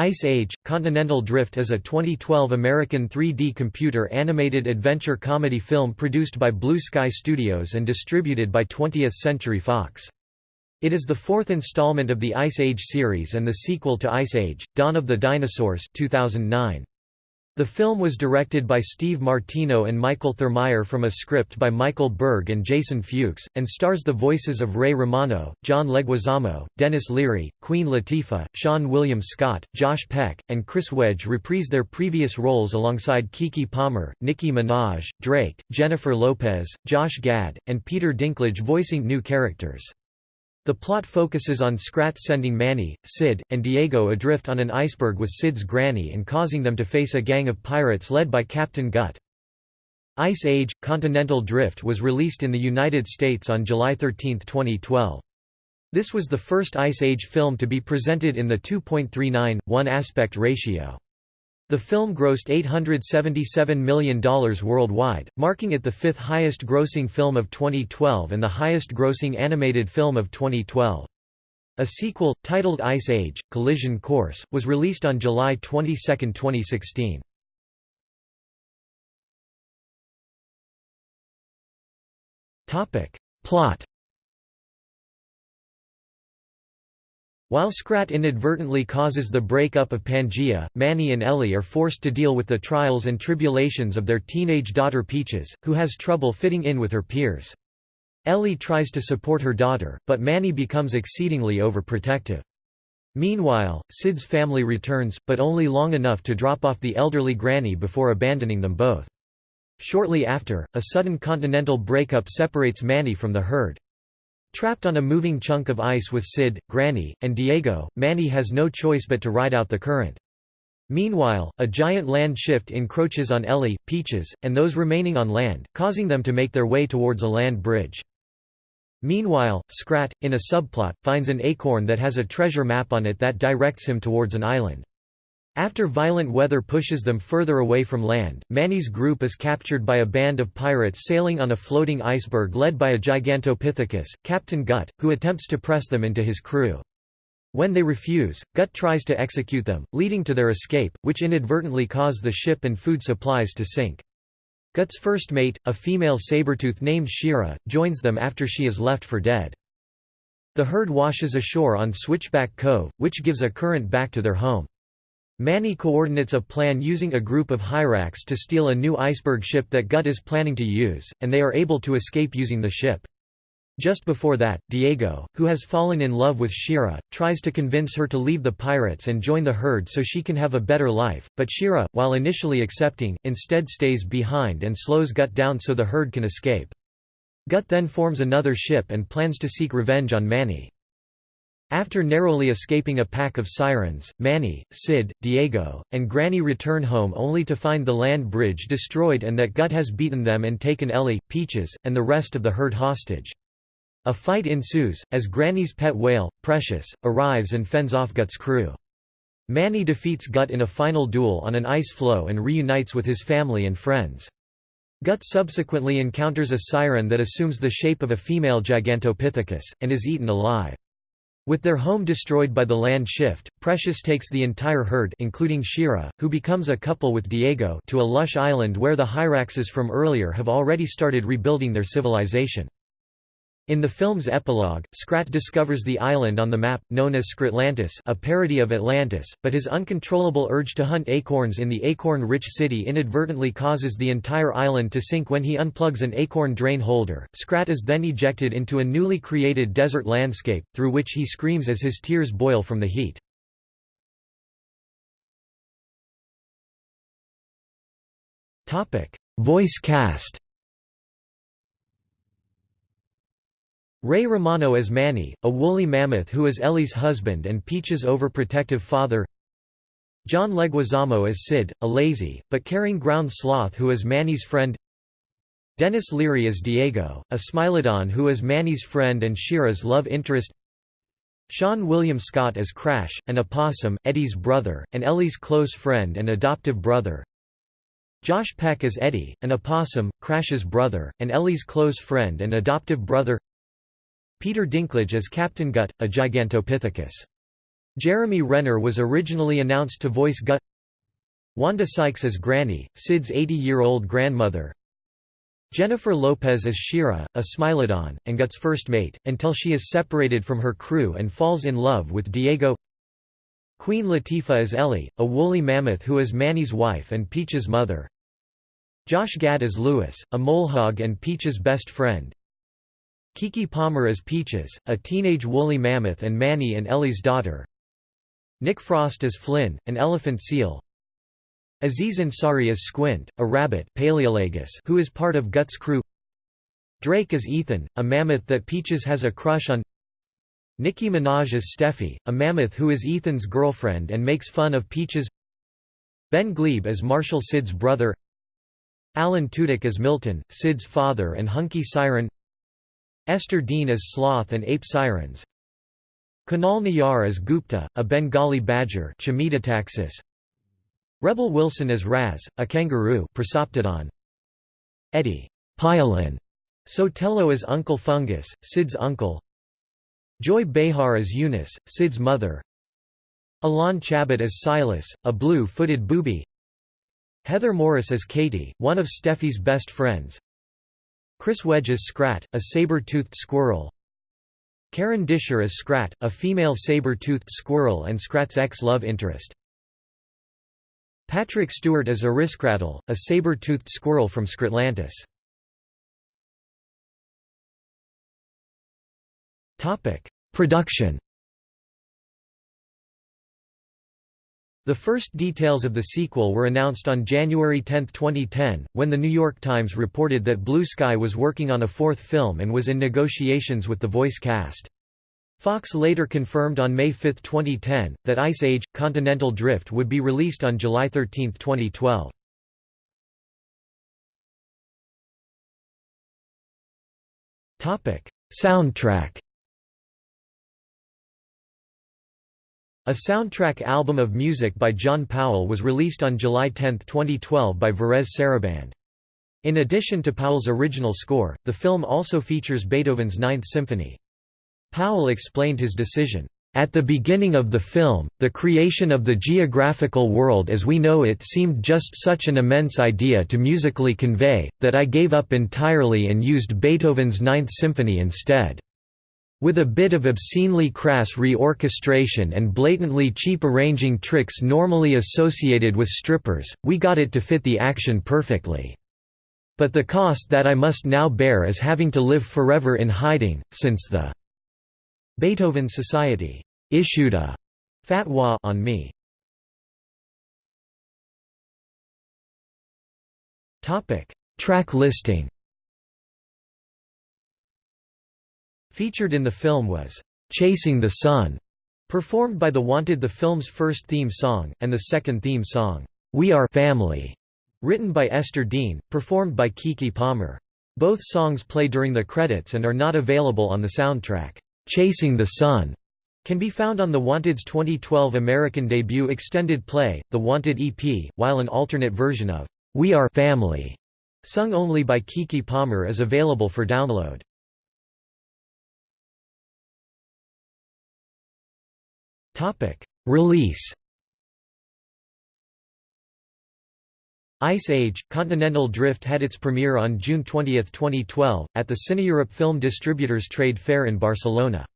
Ice Age – Continental Drift is a 2012 American 3D computer-animated adventure comedy film produced by Blue Sky Studios and distributed by 20th Century Fox. It is the fourth installment of the Ice Age series and the sequel to Ice Age – Dawn of the Dinosaurs 2009. The film was directed by Steve Martino and Michael Thurmeier from a script by Michael Berg and Jason Fuchs, and stars the voices of Ray Romano, John Leguizamo, Denis Leary, Queen Latifah, Seann William Scott, Josh Peck, and Chris Wedge reprise their previous roles alongside Keke Palmer, Nicki Minaj, Drake, Jennifer Lopez, Josh Gad, and Peter Dinklage voicing new characters. The plot focuses on Scrat sending Manny, Sid, and Diego adrift on an iceberg with Sid's granny and causing them to face a gang of pirates led by Captain Gut. Ice Age – Continental Drift was released in the United States on July 13, 2012. This was the first Ice Age film to be presented in the 2.39:1 aspect ratio. The film grossed $877 million worldwide, marking it the fifth highest grossing film of 2012 and the highest grossing animated film of 2012. A sequel, titled Ice Age – Collision Course, was released on July 22, 2016. Plot While Scrat inadvertently causes the breakup of Pangea, Manny and Ellie are forced to deal with the trials and tribulations of their teenage daughter Peaches, who has trouble fitting in with her peers. Ellie tries to support her daughter, but Manny becomes exceedingly overprotective. Meanwhile, Sid's family returns, but only long enough to drop off the elderly granny before abandoning them both. Shortly after, a sudden continental breakup separates Manny from the herd. Trapped on a moving chunk of ice with Sid, Granny, and Diego, Manny has no choice but to ride out the current. Meanwhile, a giant land shift encroaches on Ellie, Peaches, and those remaining on land, causing them to make their way towards a land bridge. Meanwhile, Scrat, in a subplot, finds an acorn that has a treasure map on it that directs him towards an island. After violent weather pushes them further away from land, Manny's group is captured by a band of pirates sailing on a floating iceberg led by a Gigantopithecus, Captain Gut, who attempts to press them into his crew. When they refuse, Gut tries to execute them, leading to their escape, which inadvertently cause the ship and food supplies to sink. Gut's first mate, a female sabertooth named Shira, joins them after she is left for dead. The herd washes ashore on Switchback Cove, which gives a current back to their home. Manny coordinates a plan using a group of Hyrax to steal a new iceberg ship that Gut is planning to use, and they are able to escape using the ship. Just before that, Diego, who has fallen in love with Shira, tries to convince her to leave the pirates and join the herd so she can have a better life, but Shira, while initially accepting, instead stays behind and slows Gut down so the herd can escape. Gut then forms another ship and plans to seek revenge on Manny. After narrowly escaping a pack of sirens, Manny, Sid, Diego, and Granny return home only to find the land bridge destroyed and that Gut has beaten them and taken Ellie, Peaches, and the rest of the herd hostage. A fight ensues, as Granny's pet whale, Precious, arrives and fends off Gut's crew. Manny defeats Gut in a final duel on an ice floe and reunites with his family and friends. Gut subsequently encounters a siren that assumes the shape of a female Gigantopithecus, and is eaten alive. With their home destroyed by the land shift, Precious takes the entire herd including Shira, who becomes a couple with Diego to a lush island where the Hyraxes from earlier have already started rebuilding their civilization. In the film's epilogue, Scrat discovers the island on the map, known as Scratlantis a parody of Atlantis, but his uncontrollable urge to hunt acorns in the acorn-rich city inadvertently causes the entire island to sink when he unplugs an acorn drain holder. Scrat is then ejected into a newly created desert landscape, through which he screams as his tears boil from the heat. Voice cast Ray Romano as Manny, a woolly mammoth who is Ellie's husband and Peach's overprotective father. John Leguizamo as Sid, a lazy, but caring ground sloth who is Manny's friend. Denis Leary as Diego, a smilodon who is Manny's friend and Shira's love interest. Seann William Scott as Crash, an opossum, Eddie's brother, and Ellie's close friend and adoptive brother. Josh Peck as Eddie, an opossum, Crash's brother, and Ellie's close friend and adoptive brother Peter Dinklage as Captain Gut, a Gigantopithecus. Jeremy Renner was originally announced to voice Gut. Wanda Sykes as Granny, Sid's 80-year-old grandmother. Jennifer Lopez as Shira, a Smilodon, and Gut's first mate, until she is separated from her crew and falls in love with Diego. Queen Latifah as Ellie, a woolly mammoth who is Manny's wife and Peach's mother. Josh Gad as Lewis, a molehog and Peach's best friend Keke Palmer as Peaches, a teenage woolly mammoth and Manny and Ellie's daughter. Nick Frost as Flynn, an elephant seal. Aziz Ansari as Squint, a rabbit Paleolagus who is part of Gut's crew. Drake as Ethan, a mammoth that Peaches has a crush on. Nicki Minaj as Steffi, a mammoth who is Ethan's girlfriend and makes fun of Peaches. Ben Gleib as Marshall Sid's brother. Alan Tudyk as Milton, Sid's father and Hunky Siren Ester Dean as Sloth and Ape Sirens. Kunal Nayyar as Gupta, a Bengali badger Rebel Wilson as Raz, a kangaroo Eddie Piolin. Sotelo as Uncle Fungus, Sid's uncle. Joy Behar as Eunice, Sid's mother. Alain Chabat as Silas, a blue-footed booby. Heather Morris as Katie, one of Steffi's best friends Chris Wedge as Scrat, a saber-toothed squirrel. Karen Disher as Scrat, a female saber-toothed squirrel and Scrat's ex-love interest. Patrick Stewart as Ariscratle, a saber-toothed squirrel from Scratlantis. Production The first details of the sequel were announced on January 10, 2010, when The New York Times reported that Blue Sky was working on a fourth film and was in negotiations with the voice cast. Fox later confirmed on May 5, 2010, that Ice Age – Continental Drift would be released on July 13, 2012. Soundtrack A soundtrack album of music by John Powell was released on July 10, 2012 by Varèse Sarabande. In addition to Powell's original score, the film also features Beethoven's Ninth Symphony. Powell explained his decision, "...at the beginning of the film, the creation of the geographical world as we know it seemed just such an immense idea to musically convey, that I gave up entirely and used Beethoven's Ninth Symphony instead." With a bit of obscenely crass reorchestration and blatantly cheap arranging tricks normally associated with strippers, we got it to fit the action perfectly. But the cost that I must now bear is having to live forever in hiding, since the Beethoven Society issued a fatwa on me. Track listing. Featured in the film was Chasing the Sun, performed by The Wanted, the film's first theme song, and the second theme song, We Are Family, written by Ester Dean, performed by Keke Palmer. Both songs play during the credits and are not available on the soundtrack. Chasing the Sun can be found on The Wanted's 2012 American debut extended play, The Wanted EP, while an alternate version of We Are Family, sung only by Keke Palmer is available for download. Release Ice Age – Continental Drift had its premiere on June 20, 2012, at the CineEurope Film Distributors Trade Fair in Barcelona.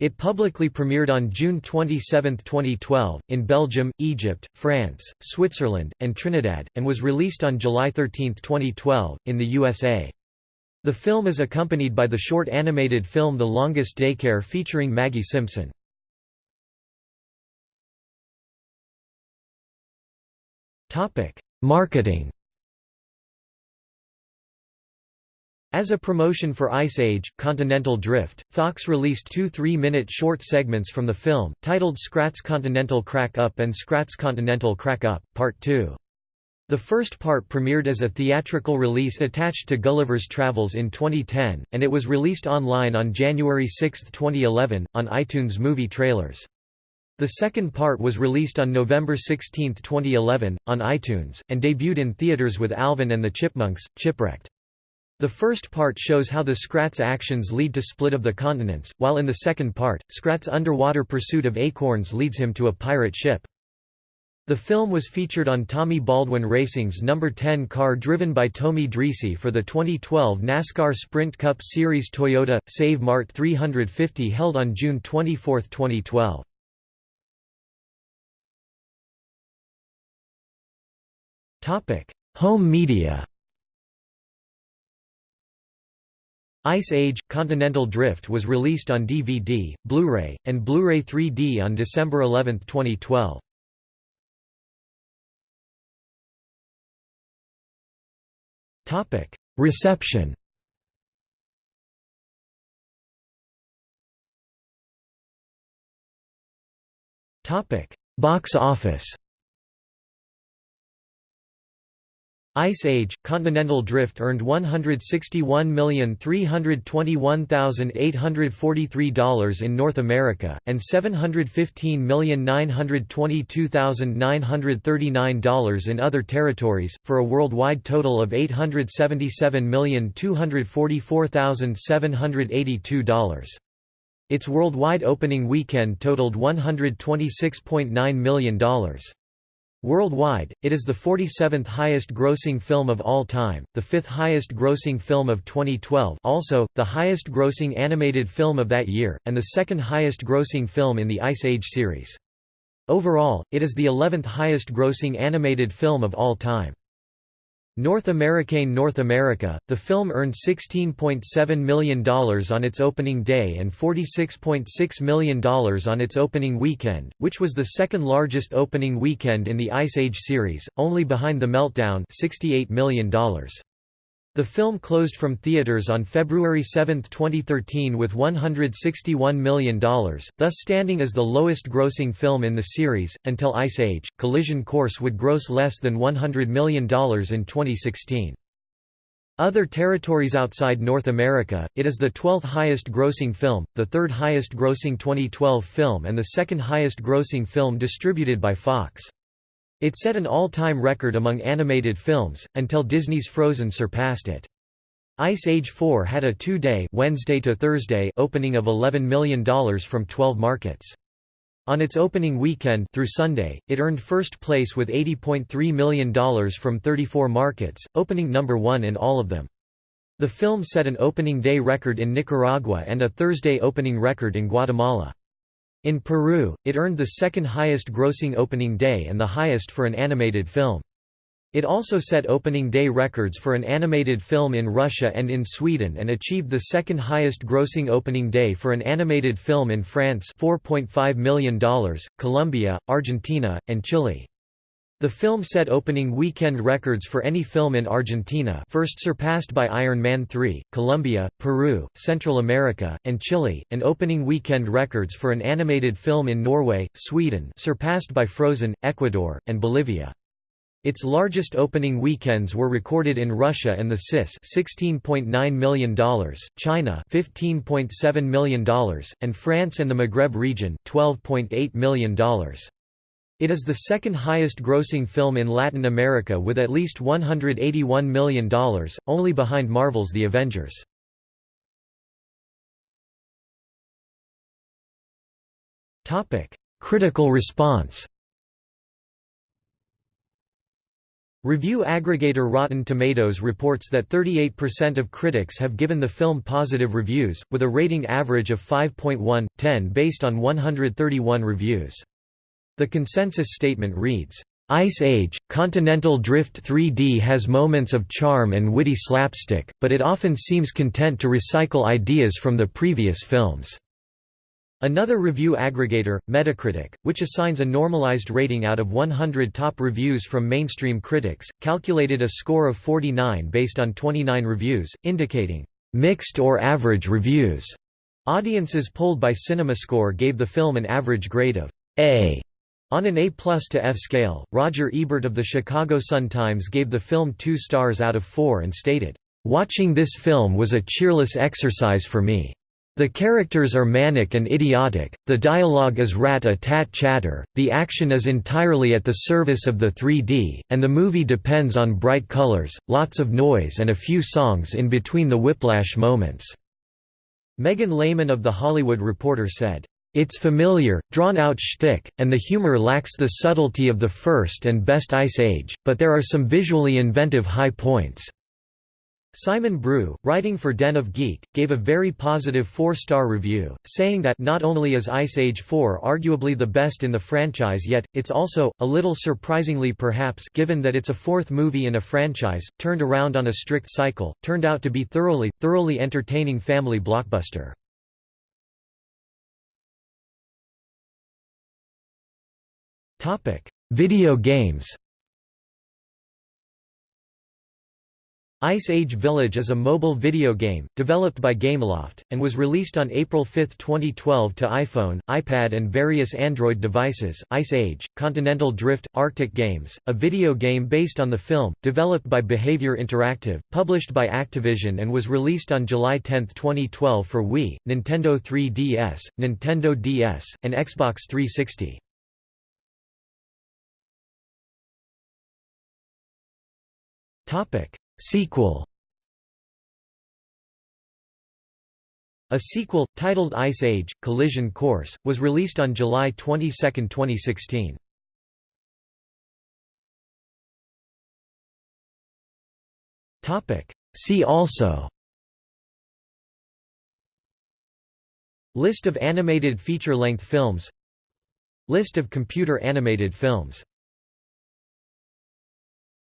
It publicly premiered on June 27, 2012, in Belgium, Egypt, France, Switzerland, and Trinidad, and was released on July 13, 2012, in the USA. The film is accompanied by the short animated film The Longest Daycare featuring Maggie Simpson. Topic: Marketing. As a promotion for Ice Age, Continental Drift, Fox released two three-minute short segments from the film, titled Scrat's Continental Crack Up and Scrat's Continental Crack Up, Part 2. The first part premiered as a theatrical release attached to Gulliver's Travels in 2010, and it was released online on January 6, 2011, on iTunes Movie Trailers. The second part was released on November 16, 2011, on iTunes, and debuted in theaters with Alvin and the Chipmunks, Chipwrecked. The first part shows how the Scrat's actions lead to split of the continents, while in the second part, Scrat's underwater pursuit of acorns leads him to a pirate ship. The film was featured on Tommy Baldwin Racing's No. 10 car driven by Tommy Dreese for the 2012 NASCAR Sprint Cup Series Toyota Save Mart 350 held on June 24, 2012. Topic: Home media. Ice Age – Continental Drift was released on DVD, Blu-ray, and Blu-ray 3D on December 11, 2012. Reception Box office Ice Age – Continental Drift earned $161,321,843 in North America, and $715,922,939 in other territories, for a worldwide total of $877,244,782. Its worldwide opening weekend totaled $126.9 million. Worldwide, it is the 47th highest grossing film of all time, the fifth highest grossing film of 2012 also, the highest grossing animated film of that year, and the second highest grossing film in the Ice Age series. Overall, it is the 11th highest grossing animated film of all time. North American North America, the film earned $16.7 million on its opening day and $46.6 million on its opening weekend, which was the second largest opening weekend in the Ice Age series, only behind The Meltdown $68 million. The film closed from theaters on February 7, 2013 with $161 million, thus standing as the lowest grossing film in the series, until Ice Age. Collision Course would gross less than $100 million in 2016. Other territories outside North America, it is the 12th highest grossing film, the third highest grossing 2012 film and the second highest grossing film distributed by Fox. It set an all-time record among animated films, until Disney's Frozen surpassed it. Ice Age 4 had a two-day Wednesday to Thursday opening of $11 million from 12 markets. On its opening weekend through Sunday, it earned first place with $80.3 million from 34 markets, opening number one in all of them. The film set an opening day record in Nicaragua and a Thursday opening record in Guatemala. In Peru, it earned the second highest grossing opening day and the highest for an animated film. It also set opening day records for an animated film in Russia and in Sweden and achieved the second highest grossing opening day for an animated film in France $4.5 million, Colombia, Argentina, and Chile. The film set opening weekend records for any film in Argentina first surpassed by Iron Man 3, Colombia, Peru, Central America, and Chile, and opening weekend records for an animated film in Norway, Sweden surpassed by Frozen, Ecuador, and Bolivia. Its largest opening weekends were recorded in Russia and the CIS $16.9 million, China $15.7 million, and France and the Maghreb region $12.8 million. It is the second highest grossing film in Latin America with at least $181 million, only behind Marvel's The Avengers. Critical response Review aggregator Rotten Tomatoes reports that 38% of critics have given the film positive reviews, with a rating average of 5.1/10 based on 131 reviews. The consensus statement reads, Ice Age, Continental Drift 3D has moments of charm and witty slapstick, but it often seems content to recycle ideas from the previous films. Another review aggregator, Metacritic, which assigns a normalized rating out of 100 top reviews from mainstream critics, calculated a score of 49 based on 29 reviews, indicating mixed or average reviews. Audiences polled by CinemaScore gave the film an average grade of A on an A plus to F scale, Roger Ebert of the Chicago Sun-Times gave the film two stars out of four and stated, "...watching this film was a cheerless exercise for me. The characters are manic and idiotic, the dialogue is rat-a-tat chatter, the action is entirely at the service of the 3D, and the movie depends on bright colors, lots of noise and a few songs in between the whiplash moments." Megan Lehman of The Hollywood Reporter said, "...it's familiar, drawn-out shtick, and the humor lacks the subtlety of the first and best Ice Age, but there are some visually inventive high points." Simon Brew, writing for Den of Geek, gave a very positive four-star review, saying that not only is Ice Age 4 arguably the best in the franchise yet, it's also, a little surprisingly perhaps given that it's a fourth movie in a franchise, turned around on a strict cycle, turned out to be thoroughly, thoroughly entertaining family blockbuster. Video games Ice Age Village is a mobile video game, developed by Gameloft, and was released on April 5, 2012 to iPhone, iPad and various Android devices. Ice Age, Continental Drift, Arctic Games, a video game based on the film, developed by Behavior Interactive, published by Activision and was released on July 10, 2012 for Wii, Nintendo 3DS, Nintendo DS, and Xbox 360. Topic. Sequel. A sequel, titled Ice Age, Collision Course, was released on July 22, 2016. Topic: See also. List of animated feature-length films. List of computer animated films